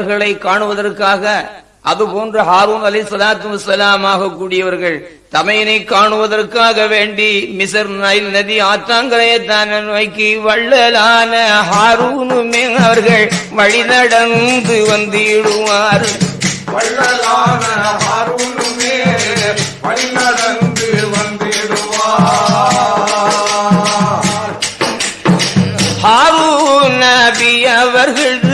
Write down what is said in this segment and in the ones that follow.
அவர்களை காணுவதற்காக அதுபோன்று ஹாரூன் அலி சலாத்து வசலாமாக கூடியவர்கள் தமையனை காணுவதற்காக வேண்டி மிசர் நைல் நதி ஆத்தாங்கரையை தான் நோக்கி வள்ளலான ஹாரூனுமே அவர்கள் வழி நடந்து வந்திடுவார். வள்ளலான ஹாரூனுமே வழிநடந்து வந்திடுவார். ஹாரூன் நபி அவர்கள்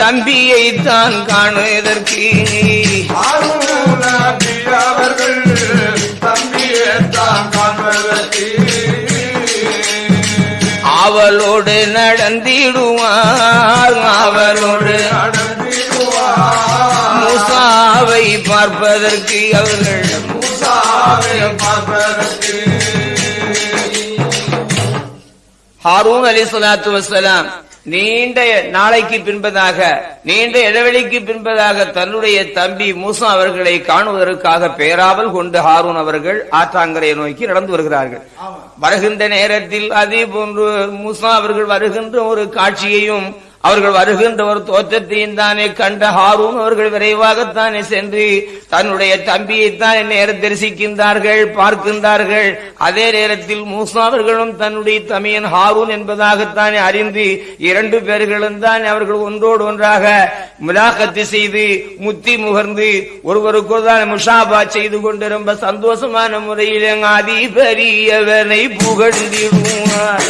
தம்பியை தான் காணுவதற்கு. அவர்கள் தம்பியை தான் காண்பதற்கு அவளோடு நடந்திடுவார் அவளோடு மூசாவை பார்ப்பதற்கு அவர்கள். மூசாவை பார்ப்பதற்கு. ஹாரூன் அலி சலாத்து வசலாம் நீண்ட நாளைக்கு பின்பதாக நீண்ட இடைவெளிக்கு பின்பதாக தன்னுடைய தம்பி மூசா அவர்களை காணுவதற்காக பேராவல் கொண்டு ஹாரூன் அவர்கள் ஆற்றாங்கரையை நோக்கி நடந்து வருகிறார்கள். வருகின்ற நேரத்தில் அதே போன்று மூசா அவர்கள் வருகின்ற ஒரு காட்சியையும் அவர்கள் வருகின்ற ஒரு தோற்றத்தையும் தானே கண்ட ஹாரூன் அவர்கள் விரைவாகத்தானே சென்று தன்னுடைய தம்பியைத்தான் நேரம் தரிசிக்கின்றார்கள் பார்க்கின்றார்கள். அதே நேரத்தில் மூசா அவர்களும் தன்னுடைய தமையன் ஹாரூன் என்பதாகத்தானே அறிந்து இரண்டு பேர்களும் தான் அவர்கள் ஒன்றோடு ஒன்றாக முலாக்கத்து செய்து முத்தி முகர்ந்து ஒருவருக்கு தான் முஷாபா செய்து கொண்டு ரொம்ப சந்தோஷமான முறையில் அதிபரியவனை புகழ்ந்திடுவார்.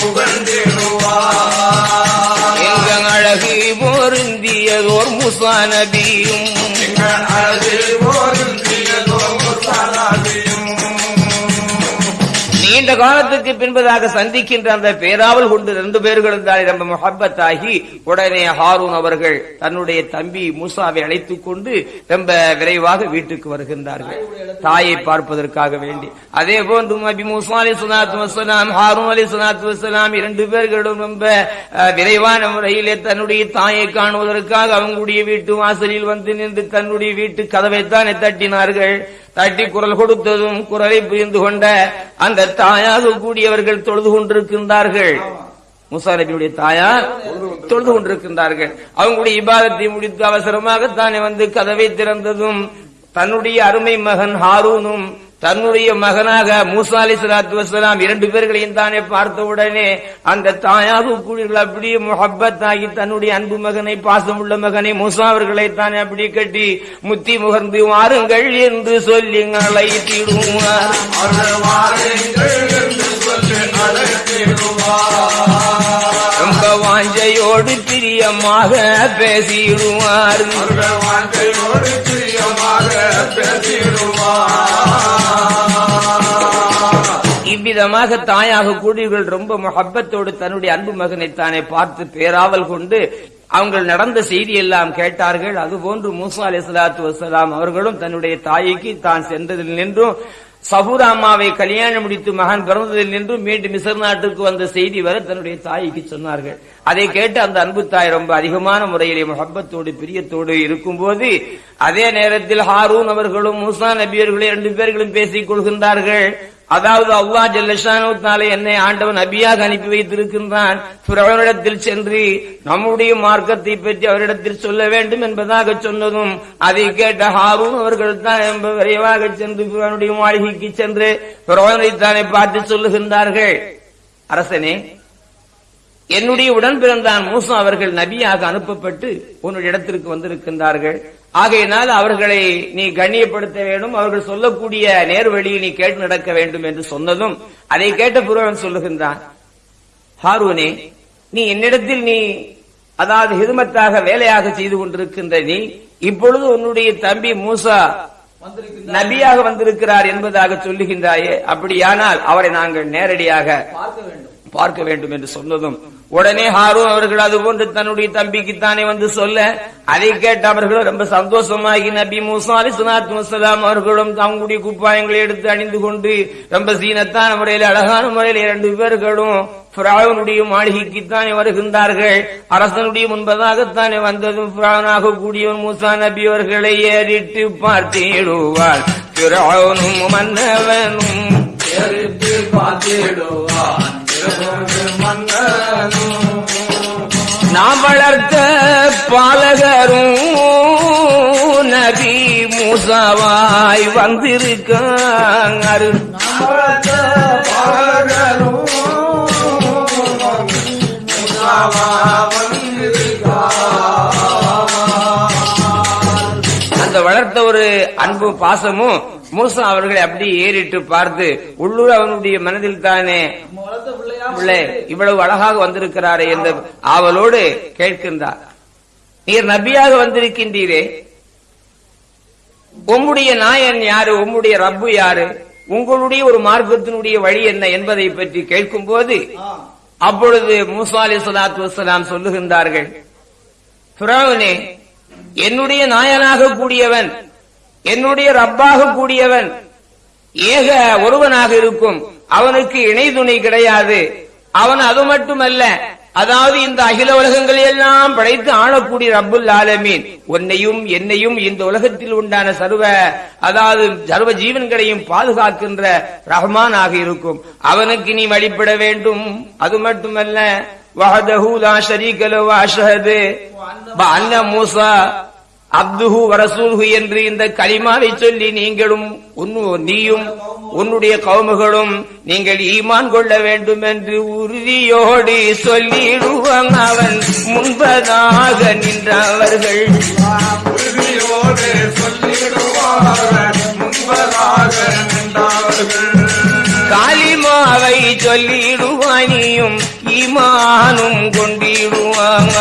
புகழ் ஆதி பெரியவனை புகழ்ந்திடுவார் எங்க அழகு பொருந்தியதோர் முசா நபியும் எங்கள் அழகு காலத்துக்கு பின்பதாக சந்திக்கின்ற அந்த பேராவல் கொண்டு ரெண்டு பேர்களும் தான் ரொம்ப முகப்பத்தாகி உடனே ஹாரூன் அவர்கள் தன்னுடைய தம்பி மூசாவை அழைத்துக் கொண்டு ரொம்ப விரைவாக வீட்டுக்கு வருகின்றார்கள். தாயை பார்ப்பதற்காக வேண்டி. அதே போன்று நபி மூசா அலி சுனாத்து வசலாம் ஹாரூன் அலி சுனாத்து வசலாம் இரண்டு பேர்களும் ரொம்ப விரைவான முறையிலே தன்னுடைய தாயை காணுவதற்காக அவங்களுடைய வீட்டு வாசலில் வந்து நின்று தன்னுடைய வீட்டு கதவைத்தானே தட்டினார்கள். தட்டி குரல் கொடுத்ததும் குரலை புரிந்து கொண்ட அந்த தாயாக கூடியவர்கள் தொழுது கொண்டிருக்கின்றார்கள். முசா நபியுடைய தாயார் தொழுது கொண்டிருக்கின்றார்கள். அவங்களுடைய இபாதத்தை முடித்து அவசரமாக தானே வந்து கதவை திறந்ததும் தன்னுடைய அருமை மகன் ஹாரூனும் தன்னுடைய மகனாக மூசா அலி சலாத்து வசலாம் இரண்டு பேர்களையும் தானே பார்த்த உடனே அந்த தாயாக கூடியவர்கள் அப்படியே முஹப்பத்தாகி தன்னுடைய அன்பு மகனை பாசம் உள்ள மகனை மூசா அவர்களை தானே அப்படி கட்டி முத்தி முகர்ந்து வாருங்கள் என்று சொல்லி வாருங்கள் என்று சொல்லி அழைத்திடுவார். ரொம்ப வாஞ்சையோடு பிரியமாக பேசிடுவார். அதிகமாக இவ்விதமாக தாயாக கூடியவர்கள் ரொம்ப மொஹப்பத்தோடு தன்னுடைய அன்பு மகனை தானே பார்த்து பேராவல் கொண்டு அவங்கள் நடந்த செய்தி எல்லாம் கேட்டார்கள். அதுபோன்று மூசா அலி சலாத்து வசலாம் அவர்களும் தன்னுடைய தாய்க்கு தான் சென்றதில் நின்றும். சபூராமாவை கல்யாணம் முடித்து மகன் பிறந்ததில் நின்று மீண்டும் மிசர் நாட்டுக்கு வந்த செய்தி வரை தன்னுடைய தாய்க்கு சொன்னார்கள். அதை கேட்டு அந்த அன்பு தாய் ரொம்ப அதிகமான முறையிலே முகப்பத்தோடு பிரியத்தோடு இருக்கும்போது அதே நேரத்தில் ஹாரூன் அவர்களும் மூசா நபியர்களும் இரண்டு பேர்களும் பேசிக் கொள்கின்றார்கள். அதாவது அல்லா ஜல்லஷானு என்னை ஆண்டவன் நபியாக அனுப்பி வைத்திருக்கின்றான். பிறவரிடத்தில் சென்று நம்முடைய மார்க்கத்தை பற்றி அவரிடத்தில் சொல்ல வேண்டும் என்பதாக சொன்னதும் அதை கேட்ட ஹாரூன் அவர்கள் தான் விரைவாக சென்று பிறனுடைய மாளிகைக்கு சென்று பிறவனை தானே பார்த்து சொல்லுகின்றார்கள். அரசனே என்னுடைய உடன் பிறந்தான் மூசா அவர்கள் நபியாக அனுப்பப்பட்டு உன்னுடைய இடத்திற்கு வந்திருக்கின்றார்கள். ஆகையினால் அவர்களை நீ கண்ணியப்படுத்த வேண்டும். அவர்கள் சொல்லக்கூடிய நேர் நீ கேட்டு நடக்க வேண்டும் என்று சொன்னதும் அதை கேட்ட புரோகன் சொல்லுகின்றான் ஹாரூனே நீ என்னிடத்தில் நீ அதாவது ஹிதுமத்தாக வேலையாக செய்து கொண்டிருக்கின்ற நீ இப்பொழுது உன்னுடைய தம்பி மூசா நபியாக வந்திருக்கிறார் என்பதாக சொல்லுகின்றாயே அப்படியானால் அவரை நாங்கள் நேரடியாக பார்க்க வேண்டும் என்று சொன்னதும் உடனே ஹாரூன் அவர்கள் அது போன்று தன்னுடைய தம்பிக்கு தானே வந்து சொல்ல அதை கேட்ட அவர்கள் ரொம்ப சந்தோஷமாகி நபி மூசா அலி சுனாத் முசலாம் அவர்களும் அவங்களுடைய குப்பாயங்களை எடுத்து அணிந்து கொண்டு ரொம்ப சீனத்தான முறையில் அழகான முறையில் இரண்டு பேர்களும் பிராவனுடைய மாளிகைக்குத்தானே வருகின்றார்கள். அரசனுடைய முன்பதாகத்தானே வந்ததும் பிராவனாக கூடியவன் மூசா நபி அவர்களை ஏறிட்டு பார்த்திடுவார் பிராவனும் மன்னவனும் எரித்து பார்த்திடுவான். நாம் வளர்த்த பாலகரும் நபி மூசாவாய் வந்திருக்காங்க. அன்பும் பாசமும் மூசா அவர்களை அப்படி ஏறிட்டு பார்த்து உள்ளூர் அவனுடைய மனதில் தானே பிள்ளை இவ்வளவு அழகாக வந்திருக்கிறாரே என்ற ஆவலோடு கேட்கின்றார். நீர் நபியாக வந்திருக்கின்றீரே. உம்முடைய நாயன் யாரு? உம்முடைய ரப்பு யாரு? உங்களுடைய ஒரு மார்க்கத்தினுடைய வழி என்ன என்பதை பற்றி கேட்கும் போது அப்பொழுது மூசா அலி சலாத்து வசலாம் சொல்லுகின்றார்கள் என்னுடைய நாயனாக கூடியவன் என்னுடைய ரப்பாக கூடியவன். ஏக ஒருவனாக இருக்கும். அவனுக்கு இணை துணை கிடையாது. அவன் அது மட்டுமல்ல அதாவது இந்த அகில உலகங்களை எல்லாம் படைத்து ஆளக்கூடிய ரப்புல் ஆலமீன். உன்னையும் என்னையும் இந்த உலகத்தில் உண்டான சர்வ அதாவது சர்வ ஜீவன்களையும் பாதுகாக்கின்ற ரஹ்மானாக இருக்கும். அவனுக்கு நீ வழிபட வேண்டும். அது மட்டுமல்ல வஹதஹு லா ஷரீக லஹு அஷ்ஹது. அன்ன மூசா அப்துஹு வரசூல்ஹு என்று இந்த கலிமாவை சொல்லி நீங்களும் நீயும் உன்னுடைய கவுமுகளும் நீங்கள் ஈமான் கொள்ள வேண்டும் என்று உறுதியோடு சொல்லிடுவான் அவன். முன்பதாக நின்றவர்கள். உறுதியோடு சொல்லிடுவார்கள் முன்பதாக காலிமாவை சொல்லிடுவானியும் ஈமானும் கொண்டிடுவாங்க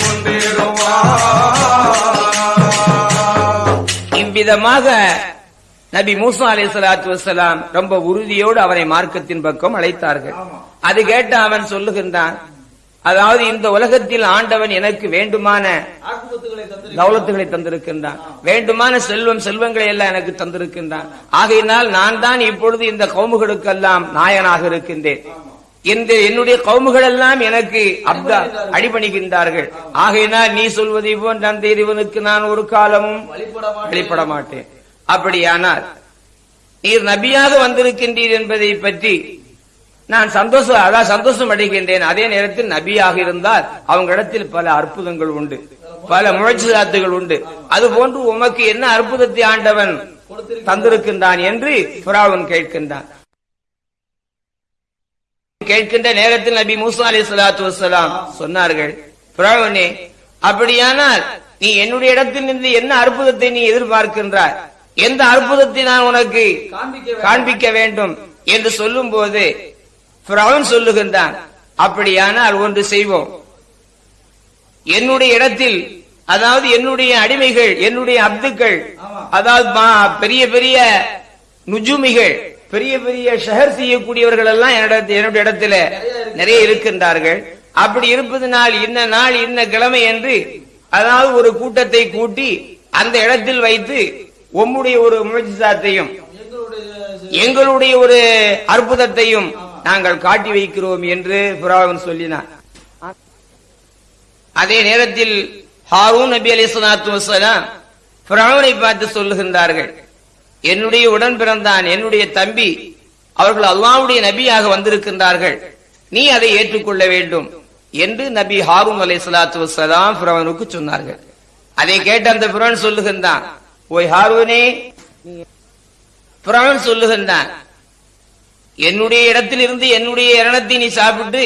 கொண்டிடுவார் இவ்விதமாக நபி மூசா அலை சலாத்து வசலாம் ரொம்ப உறுதியோடு அவனை மார்க்கத்தின் பக்கம் அழைத்தார்கள். அது கேட்ட அவன் சொல்லுகின்றான் அதாவது இந்த உலகத்தில் ஆண்டவன் எனக்கு வேண்டுமான தௌலத்துகளை தந்திருக்கின்றான். வேண்டுமான செல்வம் செல்வங்களை எல்லாம் எனக்கு தந்திருக்கின்றான். ஆகையினால் நான் தான் இப்பொழுது இந்த கவுமுகளுக்கெல்லாம் நாயனாக இருக்கின்றேன். இந்த என்னுடைய கவுமுகள் எல்லாம் எனக்கு அப்தா அடிபணிகின்றார்கள். ஆகையினால் நீ சொல்வதை போன்ற அந்த இறைவனுக்கு நான் ஒரு காலமும் வெளிப்பட மாட்டேன் அப்படியானால் நீர் நபியாக வந்திருக்கின்றீர் என்பதை பற்றி நான் சந்தோஷம் அதான் சந்தோஷம் அடைகின்றேன். அதே நேரத்தில் நபியாக இருந்தால் அவங்க இடத்தில் பல அற்புதங்கள் உண்டு. பல முயற்சிதாத்துகள் உண்டு. அது போன்று உமக்கு என்ன அற்புதத்தை ஆண்டவன் தந்திருக்கின்றான் என்று புறாவன் கேட்கின்றான். கேட்கின்ற நேரத்தில் நபி மூசா அலி சலாத்து வசலாம் சொன்னார்கள் புறாவனே அப்படியானால் நீ என்னுடைய இடத்தில் இருந்து என்ன அற்புதத்தை நீ எதிர்பார்க்கின்றாய்? எந்த அற்புதத்தை நான் உனக்கு காண்பிக்க வேண்டும்? என்று சொல்லும் போது சொல்லுகின்றான் அப்படியானால் ஒன்று செய்வோம். என்னுடைய இடத்தில் அதாவது என்னுடைய அடிமைகள் என்னுடைய அப்துக்கள் அதாவது பெரிய பெரிய நுஜுமிகள் பெரிய பெரிய ஷஹர் செய்யக்கூடியவர்கள் எல்லாம் என்னுடைய இடத்துல நிறைய இருக்கின்றார்கள். அப்படி இருப்பதனால் இந்த நாள் இந்த கிழமை என்று அதாவது ஒரு கூட்டத்தை கூட்டி அந்த இடத்தில் வைத்து உம்முடைய ஒரு முயற்சித்தாத்தையும் எங்களுடைய ஒரு அற்புதத்தையும் நாங்கள் காட்டி வைக்கிறோம் என்று புறாவன் சொல்லினார் அதே நேரத்தில் ஹாரூன் நபி அலி சலாத்து வசலாம் பார்த்து சொல்லுகின்றார்கள். என்னுடைய உடன் பிறந்தான் என்னுடைய தம்பி அவர்கள் அல்லாவுடைய நபியாக வந்திருக்கின்றார்கள். நீ அதை ஏற்றுக்கொள்ள வேண்டும் என்று நபி ஹாரூன் அலை சலாத்து வசலாம் பிரவனுக்கு சொன்னார்கள். அதை கேட்ட அந்த பிரவன் சொல்லுகின்றான் ஓய் ஹாரூனே பிரவன் சொல்லுகின்றான் என்னுடைய இடத்திலிருந்து என்னுடைய இரணத்தை நீ சாப்பிட்டு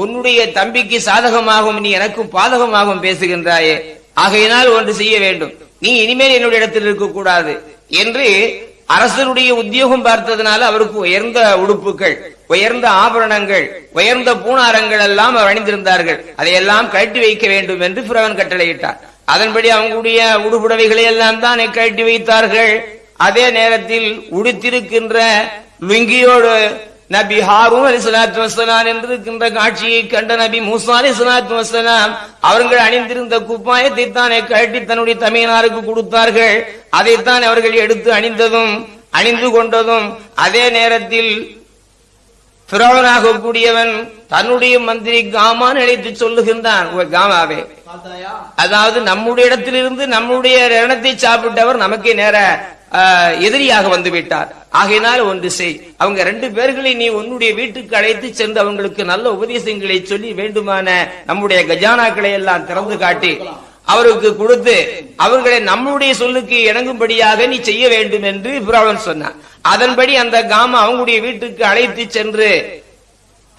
உன்னுடைய தம்பிக்கு சாதகமாகவும் நீ எனக்கும் பாதகமாகவும் பேசுகின்றாயே. ஆகையினால் ஒன்று செய்ய வேண்டும். நீ இனிமேல் என்னுடைய இடத்தில் இருக்கக்கூடாது. என்று அரசருடைய உத்தியோகம் பார்த்ததுனால அவருக்கு உயர்ந்த உடுப்புகள் உயர்ந்த ஆபரணங்கள் உயர்ந்த பூணாரங்கள் எல்லாம் அவர் அணிந்திருந்தார்கள். அதையெல்லாம் கழட்டி வைக்க வேண்டும் என்று புறவன் கட்டளையிட்டார். அதன்படி அவங்களுடைய உடுபுடவைகளை எல்லாம் தான் கழட்டி வைத்தார்கள். அதே நேரத்தில் உடுத்திருக்கின்ற லுங்கியோடு நபி ஹாரூன் அலி சலாத்து வசலாம் என்று இருக்கின்ற காட்சியை கண்ட நபி மூசா அலி சலாத்து வசலாம் அவர்கள் அணிந்திருந்த குப்பாயத்தை தானே கழட்டி தன்னுடைய தமையனாருக்கு கொடுத்தார்கள். அதைத்தான் அவர்கள் எடுத்து அணிந்ததும் அணிந்து கொண்டதும் அதே நேரத்தில் கூடியவன் தன்னுடைய மந்திரி காமான் அழைத்து சொல்லுகின்றான். "ஓ காமாவே. அதாவது நம்முடைய இடத்திலிருந்து நம்முடைய ரணத்தை சாப்பிட்டவர் நமக்கே நேர எதிரியாக வந்து விட்டார். ஆகையினால் ஒன்று செய். அவங்க ரெண்டு பேர்களை நீ உன்னுடைய வீட்டுக்கு அழைத்து சென்று அவங்களுக்கு நல்ல உபதேசங்களை சொல்லி வேண்டுமான நம்முடைய கஜானாக்களை எல்லாம் திறந்து காட்டி அவருக்கு கொடுத்து அவர்களை நம்முடைய சொல்லுக்கு இணங்கும்படியாக நீ செய்ய வேண்டும் என்று பிராவன் சொன்னான். அதன்படி அந்த காம அவங்களுடைய வீட்டுக்கு அழைத்து சென்று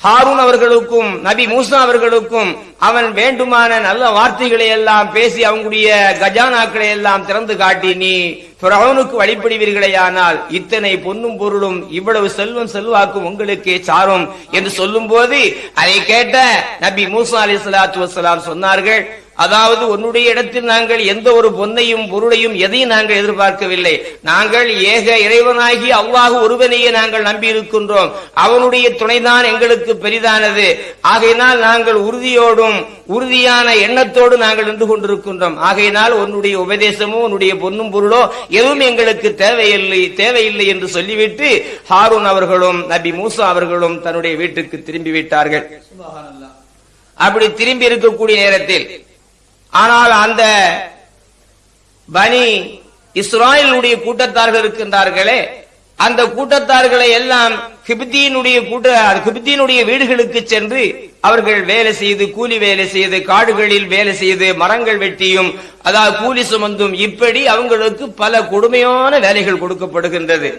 ஹாரூன் அவர்களுக்கும் நபி மூசா அவர்களுக்கும் அவன் வேண்டுமான நல்ல வார்த்தைகளை எல்லாம் பேசி அவங்களுடைய கஜானாக்களை எல்லாம் திறந்து காட்டி நீ பிரவனுக்கு வழிபடுவீர்களேயானால் இத்தனை பொன்னும் பொருளும் இவ்வளவு செல்வம் செல்வாக்கும் உங்களுக்கு சாரும் என்று சொல்லும் போது அதை கேட்ட நபி மூசா அலி சலாத்து வசலாம் சொன்னார்கள் அதாவது உன்னுடைய இடத்தில் நாங்கள் எந்த ஒரு பொன்னையும் பொருளையும் எதையும் நாங்கள் எதிர்பார்க்கவில்லை. நாங்கள் ஏக இறைவனாகி அல்லாஹ் ஒருவனையே நாங்கள் நம்பி இருக்கின்றோம் அவனுடைய துணைதான் எங்களுக்கு பெரிதானது. ஆகையினால் நாங்கள் உறுதியோடும் உறுதியான எண்ணத்தோடு நாங்கள் நின்று கொண்டிருக்கின்றோம். ஆகையினால் உன்னுடைய உபதேசமோ உன்னுடைய பொன்னும் பொருளோ எதுவும் எங்களுக்கு தேவையில்லை தேவையில்லை என்று சொல்லிவிட்டு ஹாரூன் அவர்களும் நபி மூசா அவர்களும் தன்னுடைய வீட்டுக்கு திரும்பி விட்டார்கள் அப்படி திரும்பி இருக்கக்கூடிய நேரத்தில் ஆனால் அந்த பனி இஸ்ராயலுடைய கூட்டத்தார்கள் இருக்கின்றார்களே அந்த கூட்டத்தார்களை எல்லாம் கிபித்தியினுடைய கூட்ட கிபித்தியினுடைய வீடுகளுக்கு சென்று அவர்கள் வேலை செய்து கூலி வேலை செய்து காடுகளில் வேலை செய்து மரங்கள் வெட்டியும் அதாவது கூலி சுமந்தும் இப்படி அவங்களுக்கு பல கொடுமையான வேலைகள் கொடுக்கப்படுகின்றது.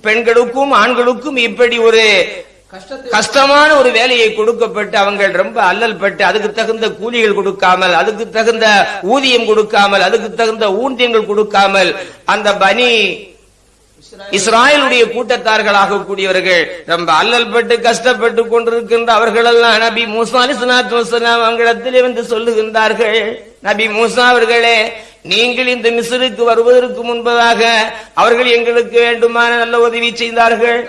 பெண்களுக்கும் ஆண்களுக்கும் இப்படி ஒரு கஷ்டமான ஒரு வேலையை கொடுக்கப்பட்டு அவங்க ரொம்ப அல்லல் பட்டு அதுக்கு தகுந்த கூலிகள் கொடுக்காமல் அதுக்கு தகுந்த ஊதியம் கொடுக்காமல் அதுக்கு தகுந்த ஊந்தியங்கள் கொடுக்காமல் அந்த பனி இஸ்ராயலுடைய கூட்டத்தார்களாக கூடியவர்கள் ரொம்ப அல்லல் பட்டு கஷ்டப்பட்டு கொண்டிருக்கின்ற அவர்கள் எல்லாம் நபி மூசா அலிஸ்லாத்து வசலாம் அவங்களிடத்திலே வந்து சொல்லுகின்றார்கள். நபி மூசா அவர்களே நீங்கள் இந்த மிஸ்ருக்கு வருவதற்கு முன்பதாக அவர்கள் எங்களுக்கு வேண்டுமான நல்ல உதவி செய்தார்கள்.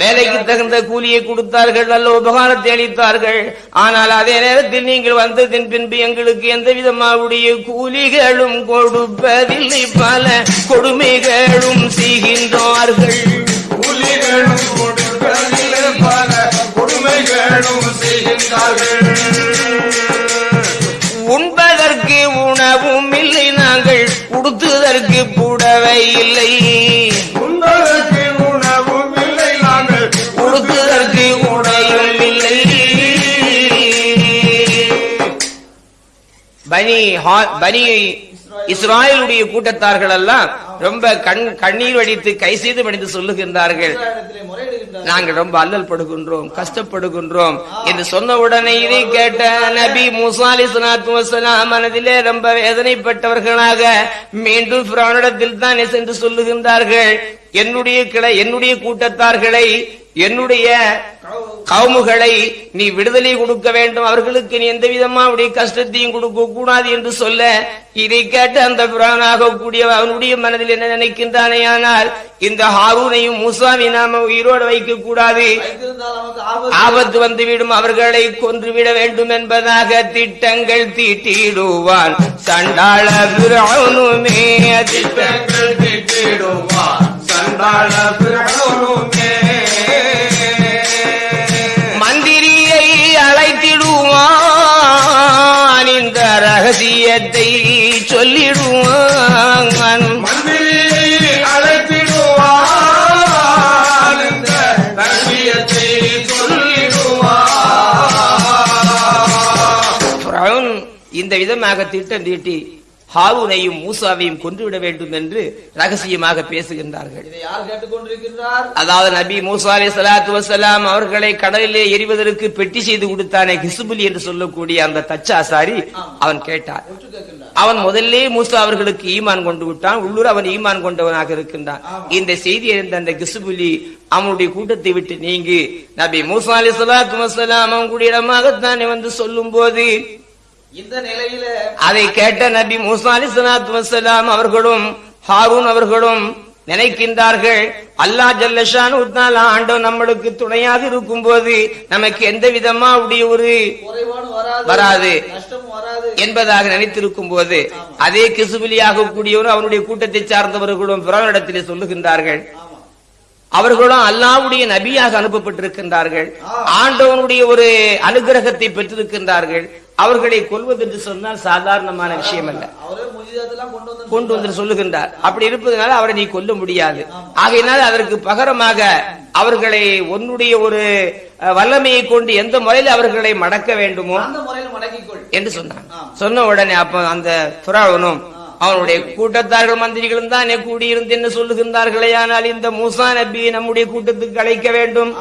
வேலைக்கு தகுந்த கூலியை கொடுத்தார்கள் நல்ல உபகாரத்தை அளித்தார்கள். ஆனால் அதே நேரத்தில் நீங்கள் வந்ததின் பின்பு எங்களுக்கு எந்த விதமாவுடைய கூலிகளும் கொடுப்பதில்லை. பல கொடுமைகளும் செய்கின்றார்கள். கூலிகளும் கொடுப்பதிலே பல கொடுமைகளும் செய்கின்றார்கள். உண்பதற்கு உணவும் இல்லை நாங்கள் உடுத்துவதற்கு புடவை இல்லை. பனி ஹா- பனி இஸ்ராயலுடைய கூட்டத்தார்கள் எல்லாம் ரொம்ப கண் கண்ணீர் வடித்து கை செய்து வடித்து சொல்லுகின்றார்கள். நாங்கள் ரொம்ப அல்லல் படுகின்றோம் கஷ்டப்படுகின்றோம் என்று சொன்ன உடனே இதை கேட்ட நபி முசாலி மனதிலே ரொம்ப வேதனைப்பட்டவர்களாக மீண்டும் பிரானிடத்தில் தான் சென்று சொல்லுகின்றார்கள். என்னுடைய கிளை என்னுடைய கூட்டத்தார்களை என்னுடைய கவுமுகளை நீ விடுதலை கொடுக்க வேண்டும். அவர்களுக்கு நீ எந்த விதமாவுடைய கஷ்டத்தையும் கொடுக்க கூடாது என்று சொல்ல இதை கேட்டு அந்த பிரானாக கூடிய அவனுடைய மனதில் என்ன நினைக்கின்றானே ஆனால் இந்த ஹாரூனையும் முசாமி நாம உயிரோடு வைக்க கூடாது. ஆபத்து வந்துவிடும். அவர்களை கொன்றுவிட வேண்டும் என்பதாக திட்டங்கள் தீட்டிடுவான். சண்டாள பிரானுமே திட்டங்கள் தீட்டிடுவான். சண்டாள ரகசியத்தை சொல்லிடுவான். இந்த விதமாக திட்டம் தீட்டி ஹாரூனையும் மூசாவையும் கொன்றுவிட வேண்டும் என்று ரகசியமாக பேசுகின்றார்கள். அதாவது நபி மூசா அலை சலாத்து வசலாம் அவர்களை கடலிலே எரிவதற்கு பெட்டி செய்து கொடுத்தானே ஹிசுபுலி என்று சொல்லக்கூடிய அந்த தச்சாசாரி அவன் கேட்கின்றார். அவன் முதல்லே மூசா அவர்களுக்கு ஈமான் கொண்டு விட்டான். உள்ளூர் அவன் ஈமான் கொண்டவனாக இருக்கின்றான். இந்த செய்தி அறிந்த அந்த கிசுபுலி அவனுடைய கூட்டத்தை விட்டு நீங்கி நபி மூசா அலி சலாத்து வசலாம் அவங்களுடைய இடமாகத்தானே வந்து சொல்லும் போது இந்த நிலையில அதை கேட்ட நபி மூசா அலி சலாத்து வசலாம் அவர்களும் ஹாரூன் அவர்களும் நினைக்கின்றார்கள் அல்லாஹ் ஜல்லஷான் ஆண்டவன் நம்மளுக்கு துணையாக இருக்கும் போது நமக்கு எந்த விதமா உடைய ஒரு வராது என்பதாக நினைத்திருக்கும் போது அதே கிசுபிலியாக கூடியவரும் அவனுடைய கூட்டத்தை சார்ந்தவர்களும் பிறவனிடத்திலே சொல்லுகின்றார்கள். அவர்களும் அல்லாவுடைய நபியாக அனுப்பப்பட்டிருக்கின்றார்கள். ஆண்டவனுடைய ஒரு அனுகிரகத்தை பெற்றிருக்கின்றார்கள். அவர்களை கொல்வது என்று சொன்னால் சாதாரணமான விஷயம் அல்ல கொண்டு வந்து சொல்லுகின்றார். அப்படி இருப்பதனால அவரை நீ கொல்ல முடியாது. ஆகையினால் அதற்கு பகரமாக அவர்களை உன்னுடைய ஒரு வல்லமையை கொண்டு எந்த முறையில் அவர்களை மடக்க வேண்டுமோ என்று சொன்னான். சொன்ன உடனே அப்ப அந்த புறாவனும் அவனுடைய கூட்டத்தார்கள் மந்திரிகளும் தான் கூடியிருந்து என்ன சொல்லுகின்றார்களே ஆனால் இந்த மூசா நபி நம்முடைய கூட்டத்துக்கு அழைக்க வேண்டும்.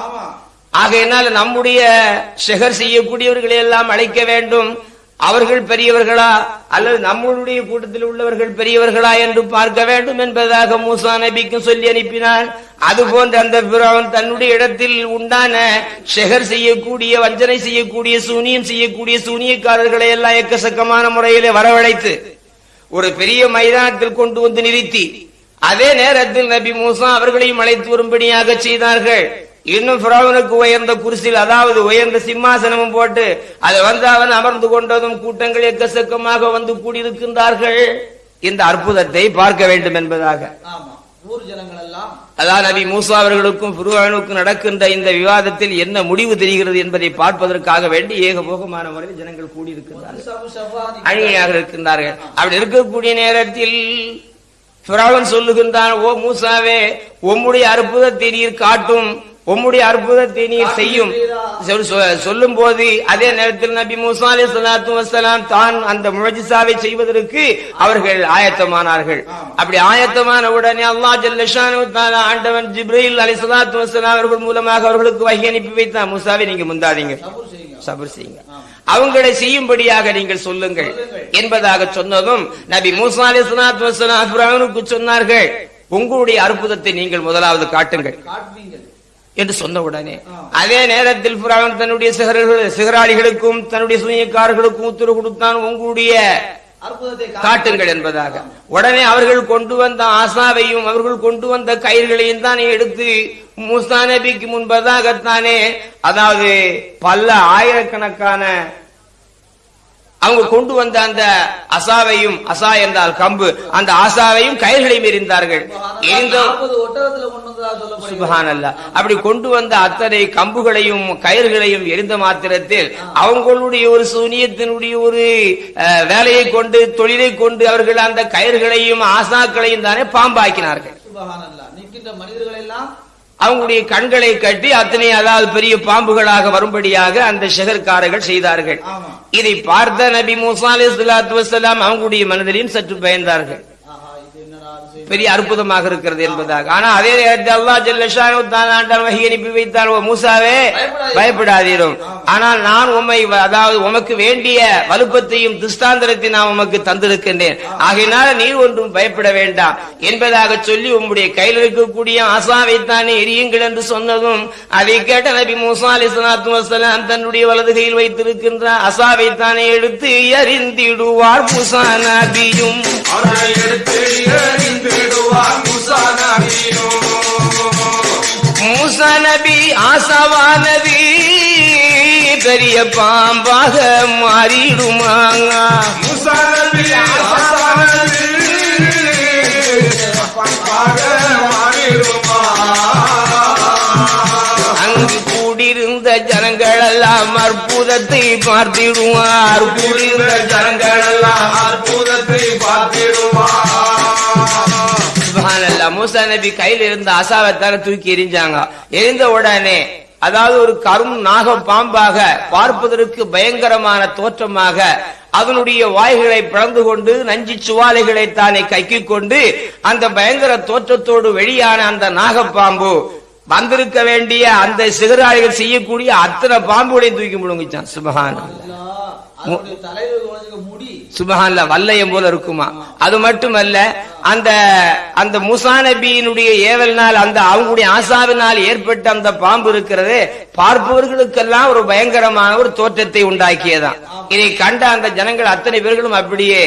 ஆகையினால் நம்முடைய ஷெகர் செய்யக்கூடியவர்களை எல்லாம் அழைக்க வேண்டும். அவர்கள் பெரியவர்களா அல்லது நம்மளுடைய கூட்டத்தில் உள்ளவர்கள் பெரியவர்களா என்று பார்க்க வேண்டும் என்பதாக மூசா நபிக்கும் சொல்லி அனுப்பினான். அதுபோன்ற அந்த பிறவன் தன்னுடைய இடத்தில் உண்டான ஷெகர் செய்யக்கூடிய வஞ்சனை செய்யக்கூடிய சூனியம் செய்யக்கூடிய சூனியக்காரர்களை எல்லாம் எக்கசக்கமான முறையிலே வரவழைத்து ஒரு பெரிய மைதானத்தில் கொண்டு வந்து நிறுத்தி அதே நேரத்தில் நபி மூசா அவர்களையும் அழைத்து வரும்படியாக செய்தார்கள். இன்னும் பிராவனுக்கு உயர்ந்த குருசில் அதாவது உயர்ந்த சிம்மாசனமும் போட்டு அதை வந்து அவன் அமர்ந்து கொண்டதும் கூட்டங்கள் எக்கச்சக்கமாக வந்து கூடியிருக்கின்றார்கள். இந்த அற்புதத்தை பார்க்க வேண்டும் என்பதாக. அதான் நபி மூசா அவர்களுக்கும் புருவானுக்கும் நடக்கின்ற இந்த விவாதத்தில் என்ன முடிவு தெரிகிறது என்பதை பார்ப்பதற்காக வேண்டி ஏகபோகமான முறையில் ஜனங்கள் சபாதி அணியாக இருக்கின்றார்கள். அப்படி இருக்கக்கூடிய நேரத்தில் சொல்லுகின்றான் ஓ மூசாவே உம்முடைய அற்புதத்தை நீர் காட்டும். உம்முடைய அற்புதத்தை நீர் செய்யும். சொல்லும் போது அதே நேரத்தில் நபி மூசா அலி சலாத்து வசலாம் தான் அந்த முழஜிசாவை செய்வதற்கு அவர்கள் ஆயத்தமானார்கள். அப்படி ஆயத்தமான உடனே அல்லா ஜல்லஷானு ஆண்டவன் ஜிப்ரீல் அலி சலாத்து வசலாம் அவர்கள் மூலமாக அவர்களுக்கு வகை அனுப்பி வைத்தான் மூசாவை நீங்க முந்தாதீங்க. சபூர் செய்யுங்க. அவங்களை செய்யும்படியாக நீங்கள் சொல்லுங்கள். என்பதாக சொன்னதும் நபி மூசா அலி சலாத்து வசலாம் சொன்னார்கள். உங்களுடைய அற்புதத்தை நீங்கள் முதலாவது காட்டுங்கள். என்று சொன்ன உடனே அதே நேரத்தில் ஃபிரௌன் தன்னுடைய சிகராளிகளுக்கும் தன்னுடைய சூனியக்காரர்களுக்கும் உத்தரவு கொடுத்தான் உங்களுடைய காட்டுங்கள் என்பதாக. உடனே அவர்கள் கொண்டு வந்த ஆசாவையும் அவர்கள் கொண்டு வந்த கயிர்களையும் தானே எடுத்து மூசா நபிக்கு முன்பதாகத்தானே அதாவது பல ஆயிரக்கணக்கான அவங்க கொண்டு வந்த அந்த அசாவையும் அசா என்றால் கம்பு அந்த ஆசாவையும் கயிர்களையும் எறிந்தார்கள் எரிந்த நாற்பது ஒட்டகத்துல கொண்டு வந்ததா சொல்லப்படுகிறது. சுபஹானல்லா. அப்படி கொண்டு வந்த அத்தனை கம்புகளையும் கயிர்களையும் எரிந்த மாத்திரத்தில் அவங்களுடைய ஒரு சூனியத்தினுடைய ஒரு வேலையை கொண்டு தொழிலை கொண்டு அவர்கள் அந்த கயிர்களையும் ஆசாக்களையும் தானே பாம்பாக்கினார்கள். மனிதர்கள் எல்லாம் அவங்களுடைய கண்களை கட்டி அத்தனை அதாவது பெரிய பாம்புகளாக வரும்படியாக அந்த ஷெகர்காரர்கள் செய்தார்கள். இதை பார்த்த நபி மூசா அலி சலாத்து வசலாம் அவங்களுடைய மனதிலையும் சற்று பயந்தார்கள். பெரிய அற்புதமாக இருக்கிறது என்பதாக. ஆனா அதே நேரத்தில் அல்லா ஜல்லஷானு தான் ஆண்டான் வகி அனுப்பி வைத்தான் ஓ மூசாவே பயப்படாதீரும். ஆனால் நான் உண்மை அதாவது உமக்கு வேண்டிய வலுப்பத்தையும் திஸ்தாந்திரத்தை நான் உமக்கு தந்திருக்கின்றேன். ஆகையினால நீர் ஒன்றும் பயப்பட வேண்டாம். என்பதாக சொல்லி உம்முடைய கையில் இருக்கக்கூடிய ஆசாவை தானே எரியுங்கள் என்று சொன்னதும் அதை கேட்ட நபி மூசா அலி சலாத்து வசலாம் தன்னுடைய வலது கையில் வைத்திருக்கின்ற அசாவை தானே எடுத்து எறிந்திடுவார். மூசா நபியும் எடுத்து எறிந்து எறிந்திடுவார் முசா நபியும் மூசா நபி ஆசவானது பெரிய பாம்பாக மாறிடுமாங்க. முசா நபி மாறிடுமா. அங்கு கூடியிருந்த ஜனங்கள் ஜனங்களெல்லாம் அற்புதத்தை பார்த்திடுவார். புரிந்த ஜனங்களெல்லாம் அற்புதத்தை பார்த்திடுவார். மூசா நபி கையில் இருந்த அசாவத்தான தூக்கி எரிஞ்சாங்க எரிந்த உடனே அதாவது ஒரு கரும் நாக பாம்பாக பார்ப்பதற்கு பயங்கரமான தோற்றமாக அதனுடைய வாய்களை பிளந்து கொண்டு நஞ்சி சுவாலைகளை தானே கைக்கிக் கொண்டு அந்த பயங்கர தோற்றத்தோடு வெளியான அந்த நாகப்பாம்பு வந்திருக்க வேண்டிய அந்த சிகராளிகள் செய்யக்கூடிய அத்தனை பாம்புகளையும் தூக்கி முழுங்கிச்சான் சுபஹான் சுபஹான்ல வல்லையம் போல இருக்குமா? அது மட்டுமல்ல அந்த அந்த மூசா நபியினுடைய ஏவல்னால் அந்த அவங்களுடைய ஆசாவினால் ஏற்பட்ட அந்த பாம்பு இருக்கிறது பார்ப்பவர்களுக்கெல்லாம் ஒரு பயங்கரமான ஒரு தோற்றத்தை உண்டாக்கியதான். இதை கண்ட அந்த ஜனங்கள் அத்தனை பேர்களும் அப்படியே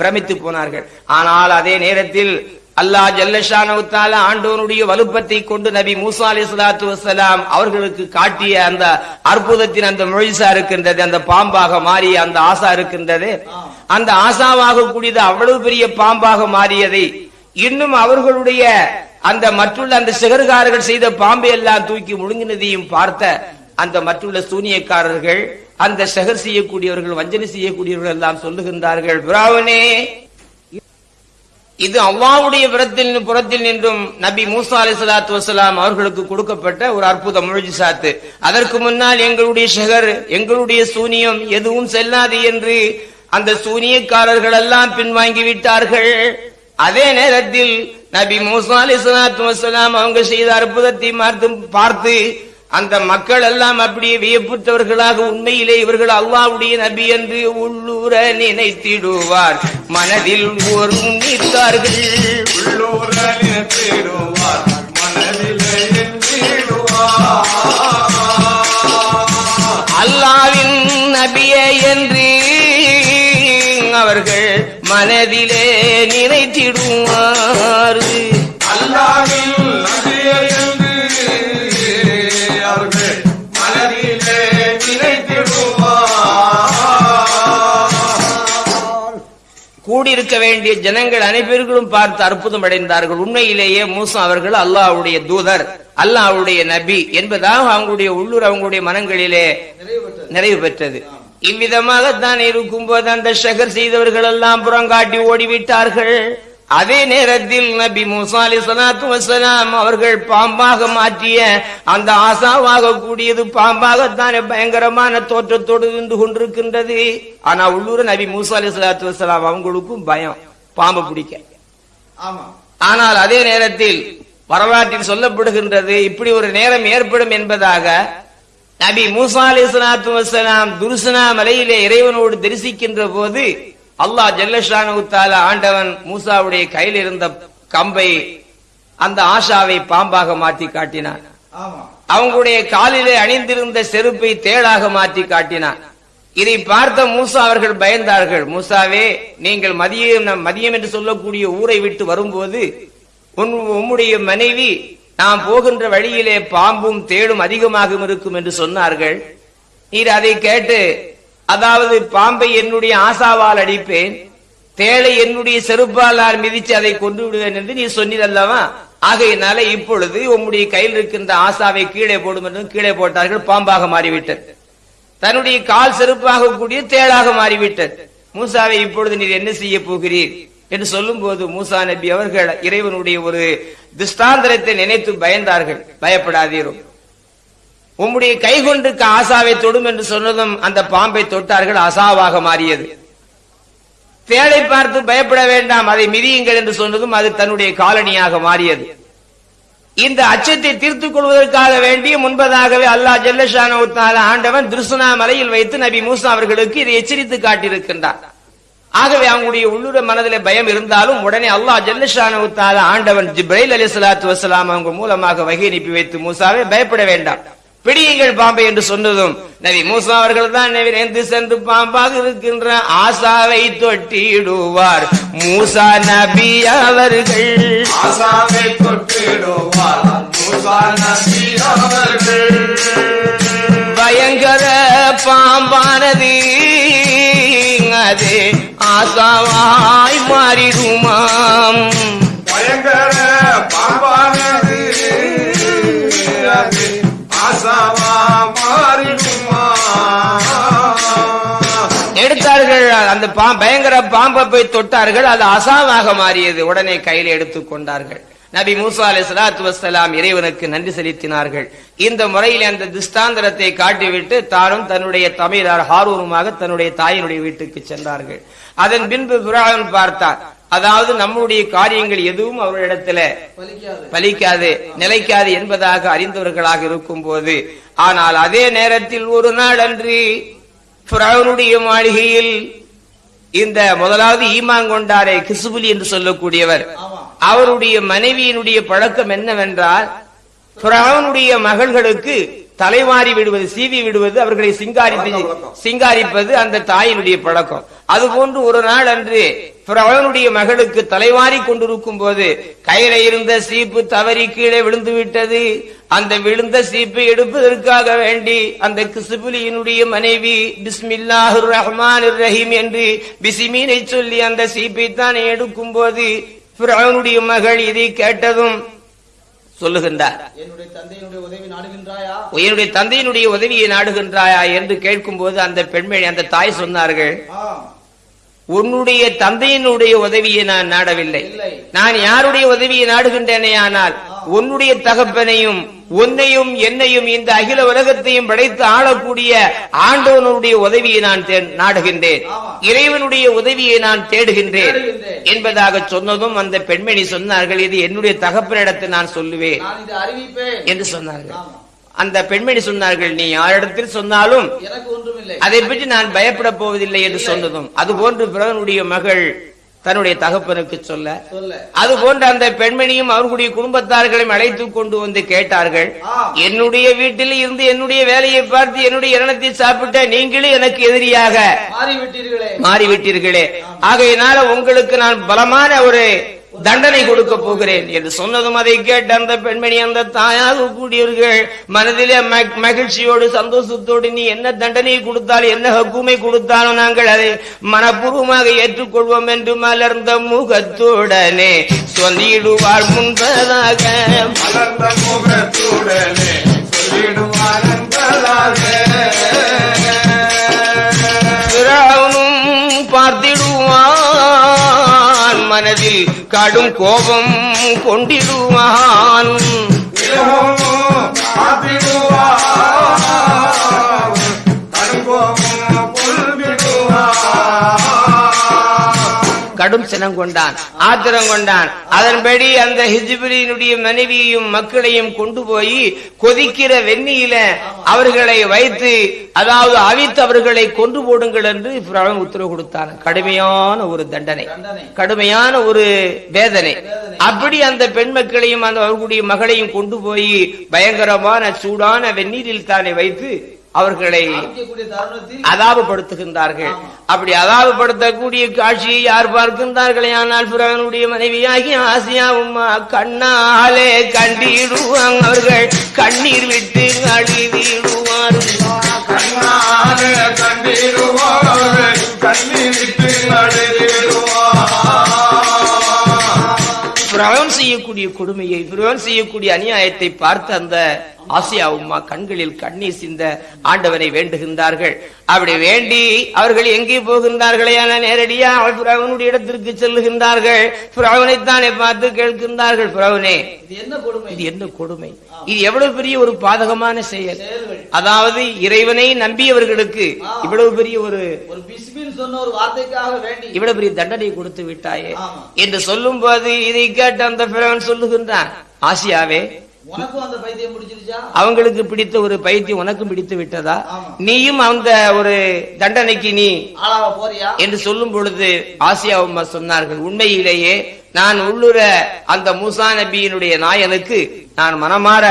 பிரமித்து போனார்கள். ஆனால் அதே நேரத்தில் அல்லாஹ் ஜல்லஷானவுத்தால ஆண்டோனுடைய வலுப்பத்தை கொண்டு நபி மூசா அலி சலாத்து வசலாம் அவர்களுக்கு காட்டிய அந்த அற்புதத்தின் அந்த மொழிசா இருக்கின்றது அந்த பாம்பாக மாறிய அந்த ஆசா இருக்கின்றது. அந்த ஆசாவாக கூடியது அவ்வளவு பெரிய பாம்பாக மாறியதை. இன்னும் அவர்களுடைய அந்த மற்றுள்ள அந்த சிகர்காரர்கள் செய்த பாம்பை எல்லாம் தூக்கி முழுங்கினதையும் பார்த்த அந்த மற்றுள்ள சூனியக்காரர்கள் அந்த செகர் செய்யக்கூடியவர்கள் வஞ்சனை செய்யக்கூடியவர்கள் எல்லாம் சொல்லுகின்றார்கள் பிராவனே இது அவ்வாவுடைய புறத்தில் புறத்தில் நின்றும் நபி மூசா அலி சலாத்து வசலாம் அவர்களுக்கு கொடுக்கப்பட்ட ஒரு அற்புத சாத்து அதற்கு முன்னால் எங்களுடைய ஷகர் எங்களுடைய சூனியம் எதுவும் செல்லாது என்று அந்த சூனியக்காரர்கள் எல்லாம் பின்வாங்கி விட்டார்கள். அதே நேரத்தில் நபி மூசா அலி சலாத்து வசலாம் அவங்க செய்த அற்புதத்தை பார்த்து அந்த மக்கள் எல்லாம் அப்படியே வியப்புற்றவர்களாக உண்மையிலே இவர்கள் அல்லாவுடைய நபி என்று உள்ளூர நினைத்திடுவார். மனதில் ஒரு நிற்கார்கள் உள்ளூரில் தேடுவார் மனதிலே எண்ணிடுவார். அல்லாவின் நபியே என்று அவர்கள் மனதிலே நினைத்திடுவார். அல்லாஹ்வின் கூடியிருக்க வேண்டிய ஜனங்கள் அனைவர்களும் பார்த்து அற்புதம் அடைந்தார்கள் உண்மையிலேயே மூசா அவர்கள் அல்லாஹ்வுடைய தூதர் அல்லாஹ்வுடைய நபி என்பதாக அவங்களுடைய உள்ளூர் அவங்களுடைய மனங்களிலே நிறைவு பெற்றது. நிறைவு பெற்றது இவ்விதமாகத்தான் இருக்கும்போது அந்த ஷகர் செய்தவர்கள் எல்லாம் புறங்காட்டி ஓடிவிட்டார்கள். அதே நேரத்தில் நபி மூசா அலி சலாத்து வசலாம் அவர்கள் பாம்பாக மாற்றிய அந்த ஆசாவாக கூடியது பாம்பாகத்தானே பயங்கரமான தோற்றத்தோடு இருந்து கொண்டிருக்கின்றது. ஆனா உள்ளூர் நபி மூசா அலி சலாத்து வசலாம் அவங்களுக்கும் பயம் பாம்பு பிடிக்க. ஆனால் அதே நேரத்தில் வரலாற்றில் சொல்லப்படுகின்றது இப்படி ஒரு நேரம் ஏற்படும் என்பதாக நபி மூசா அலி சலாத்து வசலாம் துருசனா மலையிலே இறைவனோடு தரிசிக்கின்ற போது அல்லாஹ் ஜல்லஷானு தாலா ஆண்டவன் மூசாவுடைய கையில் இருந்த கம்பை அந்த ஆஷாவை பாம்பாக மாற்றி காட்டினான். அவங்களுடைய காலிலே அணிந்திருந்த செருப்பை தேளாக மாற்றி காட்டினான். இதை பார்த்த மூசா அவர்கள் பயந்தார்கள். மூசாவே நீங்கள் மதியம் மதியம் என்று சொல்லக்கூடிய ஊரை விட்டு வரும்போது உம்முடைய மனைவி நாம் போகின்ற வழியிலே பாம்பும் தேடும் அதிகமாக இருக்கும் என்று சொன்னார்கள். நீர் அதை கேட்டு அதாவது பாம்பை என்னுடைய ஆசாவால் அடிப்பேன் தேளை என்னுடைய செருப்பால் நான் மிதித்து அதை கொண்டு விடுவேன் என்று நீ சொன்னதல்லவா ஆகையினால இப்பொழுது உம்முடைய கையில் இருக்கின்ற ஆசாவை கீழே போடும் என்று கீழே போட்டார்கள் பாம்பாக மாறிவிட்டது. தன்னுடைய கால் செருப்பாக கூடிய தேளாக மாறிவிட்டது. மூசாவை இப்பொழுது நீர் என்ன செய்ய போகிறீர்? என்று சொல்லும் போது மூசா நபி அவர்கள் இறைவனுடைய ஒரு திஷ்டாந்தரத்தை நினைத்து பயந்தார்கள். பயப்படாதீரும். உம்முடைய கை ஆசாவை தொடும் என்று சொன்னதும் அந்த பாம்பை தொட்டார்கள். அசாவாக மாறியது. தேளை பார்த்து பயப்பட வேண்டாம் அதை மிதியுங்கள் என்று சொன்னதும் அது தன்னுடைய காலனியாக மாறியது. இந்த அச்சத்தை தீர்த்துக் கொள்வதற்காக வேண்டிய முன்பதாகவே அல்லாஹ் ஜல்லஷான ஆண்டவன் திருசுனா மலையில் வைத்து நபி மூசா அவர்களுக்கு இதை எச்சரித்து காட்டியிருக்கின்றார் ஆகவே அவங்களுடைய உள்ளுர மனதில பயம் இருந்தாலும் உடனே அல்லாஹ் ஜல்லஷான ஆண்டவன் ஜிப்ரைல் அலி சலாத்து வசலாம் அவங்க மூலமாக வகை அனுப்பி வைத்து மூசாவை பயப்பட வேண்டாம். பிடியுங்கள் பாம்பை என்று சொன்னதும் நபி மூசா அவர்கள் தான் விரைந்து சென்று பாம்பாக இருக்கின்ற ஆசாவை தொட்டிடுவார். மூசா நபி அவர்கள். ஆசாவை தொட்டிடுவார். மூசா நபி அவர்கள். பயங்கர பாம்பானது அது ஆசாவாய் மாறிடுமாம். பயங்கர பாம்பானது அந்த பயங்கர பாம்பை போய் தொட்டார்கள் அது அசாவாக மாறியது. உடனே கையில் எடுத்துக் கொண்டார்கள். நபி மூசா அலை சலாத்து வசலாம் இறைவனுக்கு நன்றி செலுத்தினார்கள். இந்த முறையில் அந்த திஷ்டாந்தரத்தை காட்டிவிட்டு தானும் தன்னுடைய தமிழர் ஹாரூருமாக தன்னுடைய தாயினுடைய வீட்டுக்கு சென்றார்கள். அதன் பின்பு பிராவன் பார்த்தார். அதாவது நம்முடைய காரியங்கள் எதுவும் அவரிடத்துல பலிக்காது. நிலைக்காது என்பதாக அறிந்தவர்களாக இருக்கும் போது ஆனால் அதே நேரத்தில் ஒரு நாள் அன்று ஃபிரௌனுடைய மாளிகையில் இந்த முதலாவது ஈமாங்கொண்டாரே கிசுபுலி என்று சொல்லக்கூடியவர். அவருடைய மனைவியினுடைய பழக்கம் என்னவென்றால் ஃபிரௌனுடைய மகள்களுக்கு தலைமாறி விடுவது சீவி விடுவது அவர்களை சிங்காரித்து சிங்காரிப்பது அந்த தாயினுடைய பழக்கம். அதுபோன்று ஒரு நாள் அன்று ஃபிரௌனுடைய மகளுக்கு தலைவாரி கொண்டிருக்கும் போது கையில இருந்த சீப்பு தவறி கீழே விழுந்து விட்டது. அந்த விழுந்த சீப்பை எடுப்பதற்காக வேண்டி அந்த கிசுபுலியினுடைய மனைவி பிஸ்மில்லாஹுர் ரஹ்மான் ரஹீம் என்று பிசிமீனை சொல்லி அந்த சீப்பை தானே எடுக்கும் போது ஃபிரௌனுடைய மகள் இதை கேட்டதும் சொல்லுகின்றார். என்னுடைய தந்தையினுடைய உதவியை நாடுகின்றாயா? என்று கேட்கும்போது அந்த பெண்மணி அந்த தாய் சொன்னார்கள் உன்னுடைய தந்தையினுடைய உதவியை நான் நாடவில்லை. நான் யாருடைய உதவியை நாடுகின்றேனே ஆனால் உன்னுடைய தகப்பனையும் உன்னையும் என்னையும் இந்த அகில உலகத்தையும் படைத்து ஆளக்கூடிய ஆண்டவனுடைய உதவியை நான் நாடுகின்றேன். இறைவனுடைய உதவியை நான் தேடுகின்றேன். என்பதாக சொன்னதும் அந்த பெண்மணி சொன்னார்கள் இது என்னுடைய தகப்பனிடத்தை நான் சொல்லுவேன் என்று சொன்னார்கள். அந்த பெண்மணி சொன்னார்கள் நீ யாரிடத்தில் சொன்னாலும் அதை பற்றி நான் பயப்பட போவதில்லை என்று சொன்னதும் அதுபோன்று பிறனுடைய மகள் தன்னுடைய தகப்பனுக்கு சொல்ல அது போன்ற அந்த பெண்மணியும் அவர்களுடைய குடும்பத்தார்களையும் அழைத்து கொண்டு வந்து கேட்டார்கள். என்னுடைய வீட்டில் இருந்து என்னுடைய வேலையை பார்த்து என்னுடைய இரணத்தை சாப்பிட்ட நீங்களே எனக்கு எதிரியாக மாறிவிட்டீர்களே. ஆகையினால உங்களுக்கு நான் பலமான ஒரு தண்டனை கொடுக்க போகிறேன் என்று சொன்னதும் அதை கேட்ட அந்த பெண்மணி அந்த தாயாக கூடியவர்கள் மனதிலே மகிழ்ச்சியோடு சந்தோஷத்தோடு நீ என்ன தண்டனை கொடுத்தாலும் என்ன ஹக்குமை கொடுத்தாலும் நாங்கள் அதை மனப்பூர்வமாக ஏற்றுக்கொள்வோம் என்று மலர்ந்த முகத்துடனே சொல்லிடுவாள் முன்பதாக. மலர்ந்த முகத்துடனே சொல்லிடுவாள் என்பதாக மனதில் கடும் கோபம் கொண்டிடுவான். கடும் சினம் கொண்டான் ஆத்திரம் கொண்டான். அதன்படி அந்த ஹிஜிபிலினுடைய மனைவியையும் மக்களையும் கொண்டு போய் கொதிக்கிற வெந்நியில அவர்களை வைத்து அதாவது அவித்து அவர்களை கொண்டு போடுங்கள் என்று பிறவன் உத்தரவு கொடுத்தான். கடுமையான ஒரு தண்டனை கடுமையான ஒரு வேதனை. அப்படி அந்த பெண் மக்களையும் அந்த அவர்களுடைய மகளையும் கொண்டு போய் பயங்கரமான சூடான வெந்நீரில் தானே வைத்து அவர்களை அதாபப்படுத்துகின்றார்கள் அப்படி அதாபப்படுத்தக்கூடிய காட்சியை யார் பார்க்கின்றார்களே? ஆனால் பிறவனுடைய மனைவியாகி ஆசியா உம்மா கண்ணாலே கண்டிடுவாங்க அவர்கள். கண்ணீர் விட்டு அழுதிடுவார்கள் கண்ணாலே கண்டிடுவார் கண்ணீர் விட்டு செய்யக்கூடிய கொடுமையை பிறவன் செய்யக்கூடிய அநியாயத்தை பார்த்து அந்த ஆசியா உம்மா கண்களில் கண்ணீர் சிந்த ஆண்டவனை வேண்டுகின்றார்கள். அப்படி வேண்டி அவர்கள் எங்கே போகின்றார்களே என நேரடியா அவள் பிறவனுடைய இடத்திற்கு செல்லுகின்றார்கள். பிறவனைத்தானே பார்த்து கேட்கின்றார்கள் பிறவனே இது என்ன கொடுமை? இது எவ்வளவு பெரிய ஒரு பாதகமான செயல். அதாவது இறைவனை நம்பியவர்களுக்கு இவ்வளவு பெரிய ஒரு இவ்வளவு பெரிய தண்டனை கொடுத்து விட்டாயே. என்று சொல்லும் போது இதை கேட்டு அந்த பிறவன் சொல்லுகின்றான் ஆசியாவே அவங்களுக்கு பிடித்த ஒரு பைத்தியம் உனக்கும் பிடித்து விட்டதா. நீயும் அந்த ஒரு தண்டனைக்கு நீ என்று சொல்லும் பொழுது ஆசியா சொன்னார்கள் உண்மையிலேயே நான் உள்ளுர அந்த மூசா நபியினுடைய நாயனுக்கு நான் மனமாற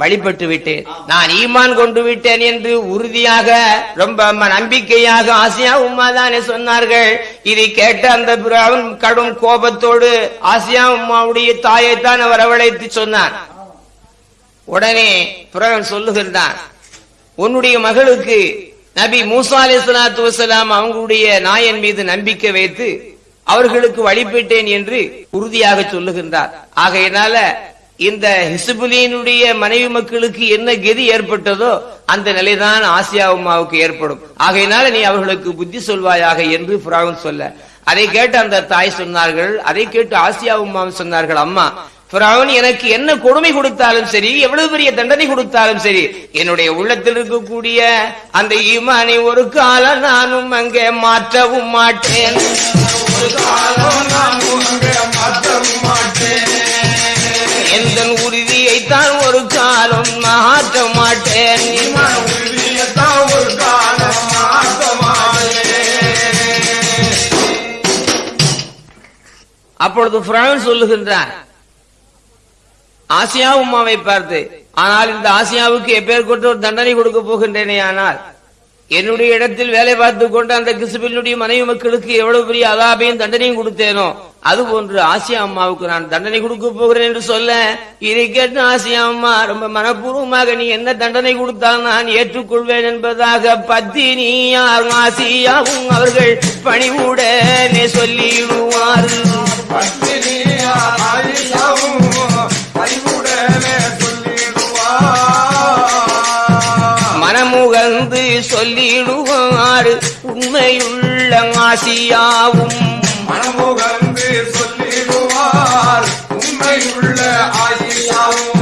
வழிபட்டு விட்டேன் நான் ஈமான் கொண்டு விட்டேன் என்று உறுதியாக ரொம்ப நம்பிக்கையாக ஆசியா உம்மா தானே சொன்னார்கள். இதை கேட்ட அந்த பிராவன் கடும் கோபத்தோடு ஆசியா உம்மாவுடைய தாயைத்தான் வரவழைத்து சொன்னான் உடனே பிறவன் சொல்லுகின்றான் உன்னுடைய மகளுக்கு நபி மூசா அலைஹிஸ்ஸலாத்து வஸலாம் அவங்களுடைய நாயன் மீது நம்பிக்கை வைத்து அவர்களுக்கு வழிபட்டேன் என்று உறுதியாக சொல்லுகின்றார். ஆகையினால இந்த ஹிசுபுலியினுடைய மனைவி மக்களுக்கு என்ன கதி ஏற்பட்டதோ அந்த நிலைதான் ஆசியா உமாவுக்கு ஏற்படும். ஆகையினால நீ அவர்களுக்கு புத்தி சொல்வாயாக என்று பிராவன் சொல்ல. அதை கேட்டு அந்த தாய் சொன்னார்கள் அதை கேட்டு ஆசியா உமாவும் சொன்னார்கள் அம்மா பிராவன் எனக்கு என்ன கொடுமை கொடுத்தாலும் சரி எவ்வளவு பெரிய தண்டனை கொடுத்தாலும் சரி என்னுடைய உள்ளத்தில் இருக்கக்கூடிய அந்த ஈமானை ஒரு காலம் நானும் அங்கே மாற்றவும் மாட்டேன். ஒரு காலம் நான் மாட்டேன் எந்த உறுதியை ஒரு காலம் மாற்ற மாட்டேன் ஒரு காலம் அப்பொழுது பிரான் சொல்லுகின்றார் ஆசியா உமாவை பார்த்து ஆனால் இந்த ஆசியாவுக்கு எப்பேர் கொண்டு ஒரு தண்டனை கொடுக்க போகின்றேனே ஆனால் என்னுடைய இடத்தில் வேலை பார்த்து கொண்டு அந்த கிசுபினுடைய மனைவி மக்களுக்கு எவ்வளவு பெரிய அதாபையும் தண்டனையும் கொடுத்தேனோ அது போன்று ஆசியா அம்மாவுக்கு நான் தண்டனை கொடுக்க போகிறேன் என்று சொல்ல இதை கேட்டு ஆசியா அம்மா ரொம்ப மனப்பூர்வமாக நீ என்ன தண்டனை கொடுத்தால் நான் ஏற்றுக்கொள்வேன் என்பதாக பத்தினியார் ஆசியாவும் அவர்கள் பணிவுடனே சொல்லிடுவார்கள். சொல்லிடுவார். உண்மையுள்ள ஆசியாவும். மனமுகந்து சொல்லிடுவார். உண்மையுள்ள ஆசியாவும்.